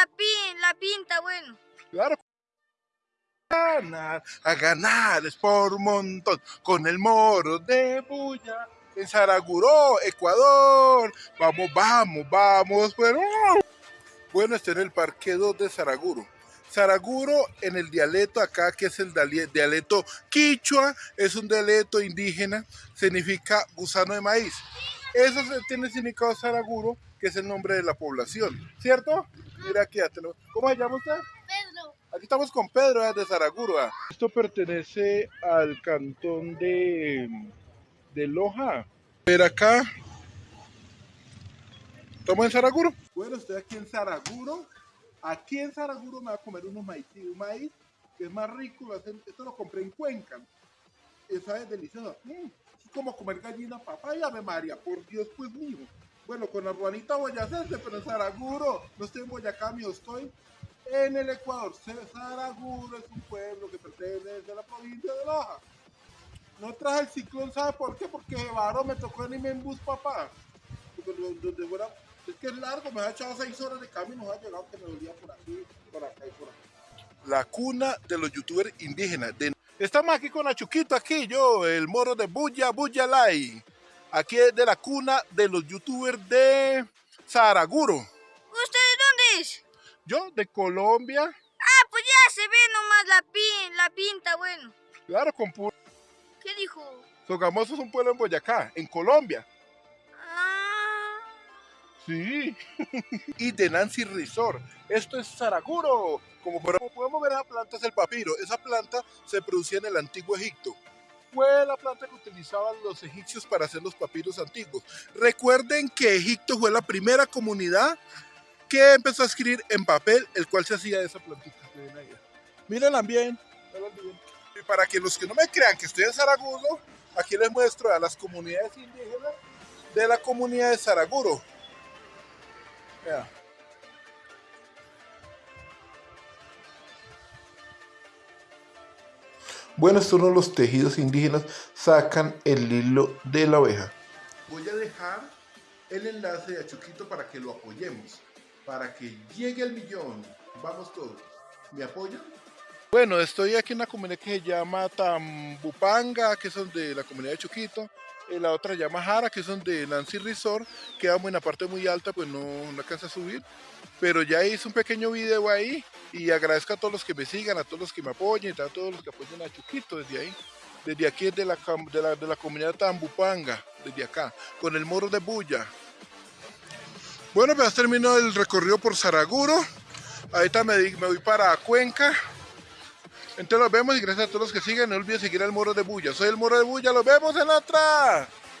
la, pin, la pinta, bueno. Claro. Ganar, a ganar es por un montón con el moro de bulla en Saraguró, Ecuador. Vamos, vamos, vamos. Bueno, bueno está en el Parque 2 de Saraguro. Saraguro en el dialecto acá, que es el dialecto quichua, es un dialecto indígena, significa gusano de maíz. Eso tiene significado Saraguro, que es el nombre de la población, ¿cierto? Mira aquí, ¿cómo se llama usted? Pedro. Aquí estamos con Pedro de Saraguro. Esto pertenece al cantón de, de Loja. Pero acá, ¿estamos en Saraguro? Bueno, estoy aquí en Saraguro. Aquí en Saraguro me voy a comer unos maíz, un maíz que es más rico. Esto lo compré en Cuenca. Esa es deliciosa. Mm, es como comer gallina papaya, me María. Por Dios, pues mío. Bueno, con la ruanita boyacense, pero en Saraguro. No estoy en Boyacá, mío, estoy en el Ecuador. Saraguro es un pueblo que pertenece a la provincia de Loja. No traje el ciclón, ¿sabe por qué? Porque Varo me tocó en en bus, papá. Porque donde fuera es que es largo, me ha echado seis horas de camino, me ha llegado que me dolía por aquí, por acá y por acá. La cuna de los youtubers indígenas. Estamos aquí con Achuquito, aquí yo, el moro de Buya, Buya Lai. Aquí es de la cuna de los youtubers de Saraguro. ¿Usted de dónde es? Yo, de Colombia. Ah, pues ya se ve nomás la, pin, la pinta, bueno. Claro, con puro. ¿Qué dijo? Sogamoso es un pueblo en Boyacá, en Colombia. Sí. y de Nancy Resort. Esto es Saraguro. Como podemos ver, esa planta es el papiro. Esa planta se producía en el antiguo Egipto. Fue la planta que utilizaban los egipcios para hacer los papiros antiguos. Recuerden que Egipto fue la primera comunidad que empezó a escribir en papel, el cual se hacía de esa plantita. Mírenla bien. Y para que los que no me crean que estoy en Saraguro, aquí les muestro a las comunidades indígenas de la comunidad de Saraguro. Bueno, estos son los tejidos indígenas, sacan el hilo de la oveja. Voy a dejar el enlace de Achuquito para que lo apoyemos, para que llegue el millón. Vamos todos. ¿Me apoyan? Bueno, estoy aquí en una comunidad que se llama Tambupanga, que son de la comunidad de Chuquito la otra llama Jara, que son de Nancy Resort, quedamos en la parte muy alta, pues no, no alcanza a subir, pero ya hice un pequeño video ahí y agradezco a todos los que me sigan, a todos los que me apoyen, a todos los que apoyen a Chuquito desde ahí, desde aquí de la, de la, de la comunidad Tambupanga, desde acá, con el moro de Bulla. Bueno, pues terminó el recorrido por Saraguro, ahorita me, me voy para Cuenca, entonces los vemos y gracias a todos los que siguen. No olviden seguir al Moro de Bulla. Soy el Moro de Bulla. Los vemos en otra.